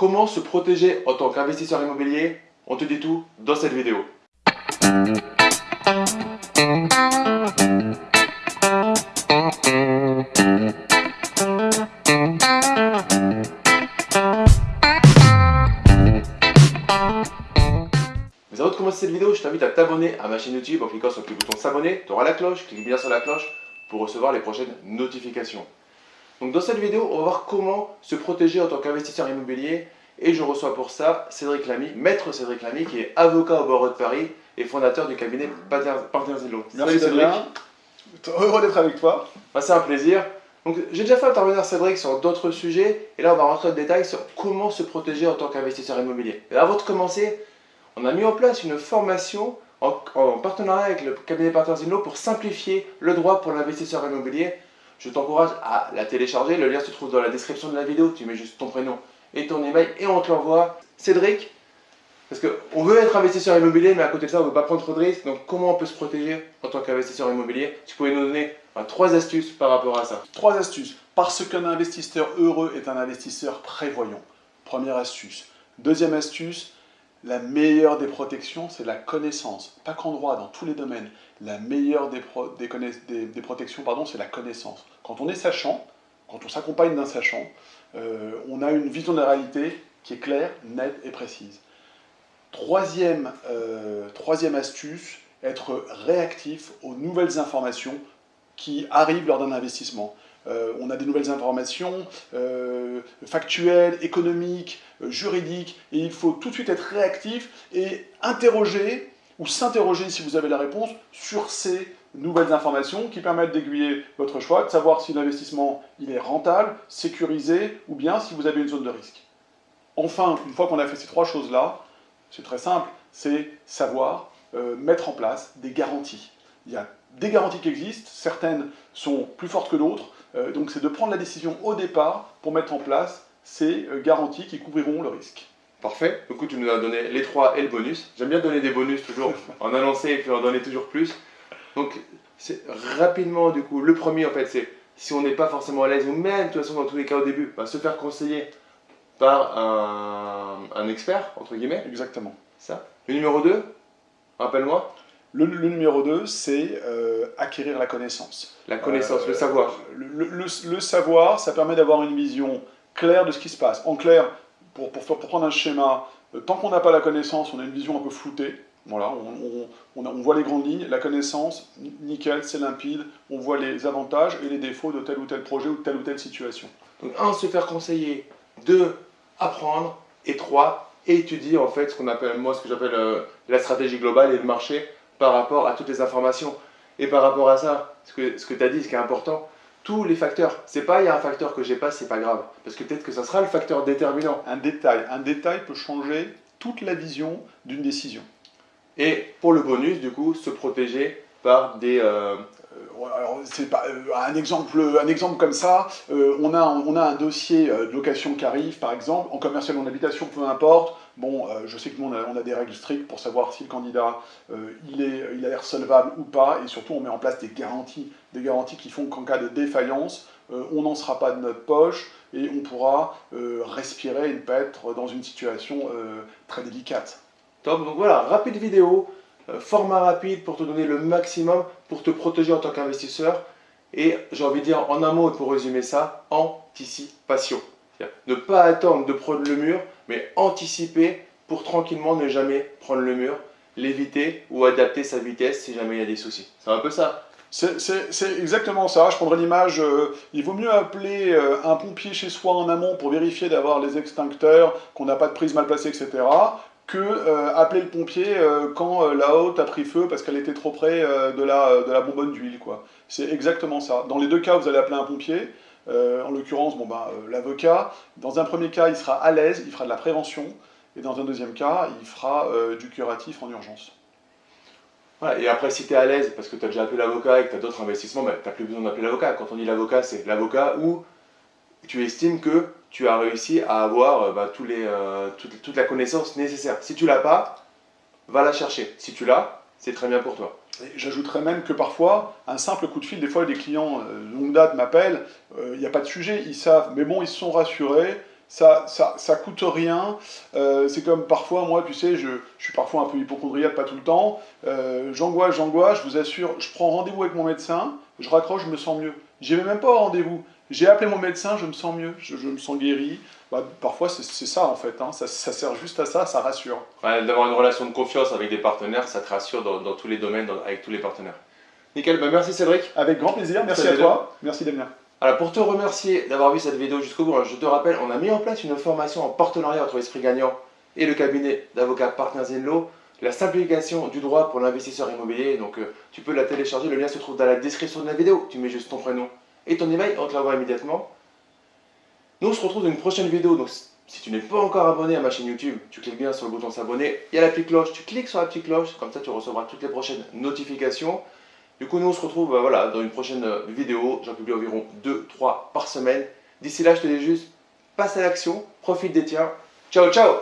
Comment se protéger en tant qu'investisseur immobilier? On te dit tout dans cette vidéo. Mais avant de commencer cette vidéo, je t'invite à t'abonner à ma chaîne YouTube en cliquant sur le bouton s'abonner. Tu auras la cloche, clique bien sur la cloche pour recevoir les prochaines notifications. Donc dans cette vidéo, on va voir comment se protéger en tant qu'investisseur immobilier et je reçois pour ça Cédric Lamy, maître Cédric Lamy qui est avocat au barreau de Paris et fondateur du cabinet Partners Law. Merci Cédric. Heureux d'être avec toi. Bah, C'est un plaisir. Donc j'ai déjà fait intervenir Cédric sur d'autres sujets et là on va rentrer en détail sur comment se protéger en tant qu'investisseur immobilier. Et avant de commencer, on a mis en place une formation en, partenariat avec le cabinet Partners Law pour simplifier le droit pour l'investisseur immobilier. Je t'encourage à la télécharger, le lien se trouve dans la description de la vidéo, tu mets juste ton prénom et ton email et on te l'envoie. Cédric, parce qu'on veut être investisseur immobilier, mais à côté de ça, on ne veut pas prendre trop de risques. Donc, comment on peut se protéger en tant qu'investisseur immobilier? Tu pouvais nous donner trois astuces par rapport à ça. Trois astuces. Parce qu'un investisseur heureux est un investisseur prévoyant. Première astuce. Deuxième astuce, la meilleure des protections, c'est la connaissance. Pas qu'en droit, dans tous les domaines. La meilleure des, protections, pardon, c'est la connaissance. Quand on est sachant, quand on s'accompagne d'un sachant, euh, on a une vision de la réalité qui est claire, nette et précise. Troisième, euh, troisième astuce, être réactif aux nouvelles informations qui arrivent lors d'un investissement. Euh, on a des nouvelles informations euh, factuelles, économiques, juridiques, et il faut tout de suite être réactif et interroger ou s'interroger si vous avez la réponse sur ces nouvelles informations qui permettent d'aiguiller votre choix, de savoir si l'investissement il est rentable, sécurisé ou bien si vous avez une zone de risque. Enfin, une fois qu'on a fait ces trois choses-là, c'est très simple, c'est savoir euh, mettre en place des garanties. Il y a des garanties qui existent, certaines sont plus fortes que d'autres, euh, donc c'est de prendre la décision au départ pour mettre en place ces euh, garanties qui couvriront le risque. Parfait, du coup tu nous as donné les trois et le bonus. J'aime bien donner des bonus toujours, en annoncer et puis en donner toujours plus. Donc c'est rapidement du coup, le premier en fait c'est si on n'est pas forcément à l'aise ou même de toute façon dans tous les cas au début, bah, se faire conseiller par un, expert, entre guillemets. Exactement. Ça. Le numéro 2, rappelle-moi. Le, numéro 2, c'est euh, acquérir la connaissance. La connaissance, le savoir. Euh, le, savoir, ça permet d'avoir une vision claire de ce qui se passe. En clair, pour, pour, prendre un schéma, euh, tant qu'on n'a pas la connaissance, on a une vision un peu floutée. Voilà, on, on, voit les grandes lignes, la connaissance, nickel, c'est limpide, on voit les avantages et les défauts de tel ou tel projet ou de telle ou telle situation. Donc un, se faire conseiller, deux, apprendre, et trois, étudier en fait ce qu'on appelle, moi ce que j'appelle la stratégie globale et le marché par rapport à toutes les informations. Et par rapport à ça, ce que, ce que tu as dit, ce qui est important, tous les facteurs. C'est pas il y a un facteur que j'ai pas, c'est pas grave. Parce que peut-être que ça sera le facteur déterminant. Un détail. Un détail peut changer toute la vision d'une décision. Et pour le bonus, du coup, se protéger par des, euh, alors, c'est pas, euh, un, exemple, un exemple comme ça, euh, on, a, on a un dossier euh, de location qui arrive, par exemple, en commercial ou en habitation, peu importe. Bon, je sais que nous, on a, des règles strictes pour savoir si le candidat, il, est, il a l'air solvable ou pas, et surtout, on met en place des garanties, des garanties qui font qu'en cas de défaillance, on n'en sera pas de notre poche, et on pourra respirer et ne pas être dans une situation très délicate. Top, donc voilà, rapide vidéo, euh, format rapide pour te donner le maximum, pour te protéger en tant qu'investisseur. Et j'ai envie de dire en un mot, pour résumer ça, anticipation. Ne pas attendre de prendre le mur, mais anticiper pour tranquillement ne jamais prendre le mur, l'éviter ou adapter sa vitesse si jamais il y a des soucis. C'est un peu ça. C'est exactement ça. Je prendrais l'image, euh, il vaut mieux appeler euh, un pompier chez soi en amont pour vérifier d'avoir les extincteurs, qu'on n'a pas de prise mal placée, etc que euh, appeler le pompier euh, quand euh, la haute a pris feu parce qu'elle était trop près de, la, de la bonbonne d'huile. C'est exactement ça. Dans les deux cas, vous allez appeler un pompier. en l'occurrence, bon, ben, l'avocat. Dans un premier cas, il sera à l'aise, il fera de la prévention. Et dans un deuxième cas, il fera du curatif en urgence. et après, si tu es à l'aise, parce que tu as déjà appelé l'avocat et que tu as d'autres investissements, ben, tu n'as plus besoin d'appeler l'avocat. Quand on dit l'avocat, c'est l'avocat où tu estimes que tu as réussi à avoir euh, bah, euh, toute, la connaissance nécessaire. Si tu l'as pas, va la chercher. Si tu l'as, c'est très bien pour toi. J'ajouterais même que parfois, un simple coup de fil, des fois des clients euh, longue date m'appellent, il n'y a pas de sujet, ils savent, mais bon, ils se sont rassurés, ça, ça, ça coûte rien. Euh, c'est comme parfois, moi, tu sais, je, je, suis parfois un peu hypochondriaque, pas tout le temps. Euh, j'angoisse, j'angoisse, je vous assure, je prends rendez-vous avec mon médecin, je raccroche, je me sens mieux. J'y vais même pas au rendez-vous. J'ai appelé mon médecin, je me sens mieux, je, me sens guéri. Bah, parfois, c'est ça en fait, hein. ça, ça, sert juste à ça, ça rassure. D'avoir une relation de confiance avec des partenaires, ça te rassure dans, dans tous les domaines, avec tous les partenaires. Nickel, bah merci Cédric. Avec grand plaisir, merci à toi, merci Damien. Alors pour te remercier d'avoir vu cette vidéo jusqu'au bout, je te rappelle, on a mis en place une formation en partenariat entre Esprit Gagnant et le cabinet d'avocats Partners Law, la simplification du droit pour l'investisseur immobilier. Donc euh, tu peux la télécharger, le lien se trouve dans la description de la vidéo. Tu mets juste ton prénom et ton email, on te l'envoie immédiatement. Nous on se retrouve dans une prochaine vidéo, donc si tu n'es pas encore abonné à ma chaîne YouTube, tu cliques bien sur le bouton s'abonner, il y a la petite cloche, tu cliques sur la petite cloche, comme ça tu recevras toutes les prochaines notifications. Du coup, nous, on se retrouve bah, voilà, dans une prochaine euh, vidéo. J'en publie environ 2-3 par semaine. D'ici là, je te dis juste, passe à l'action, profite des tiens. Ciao, ciao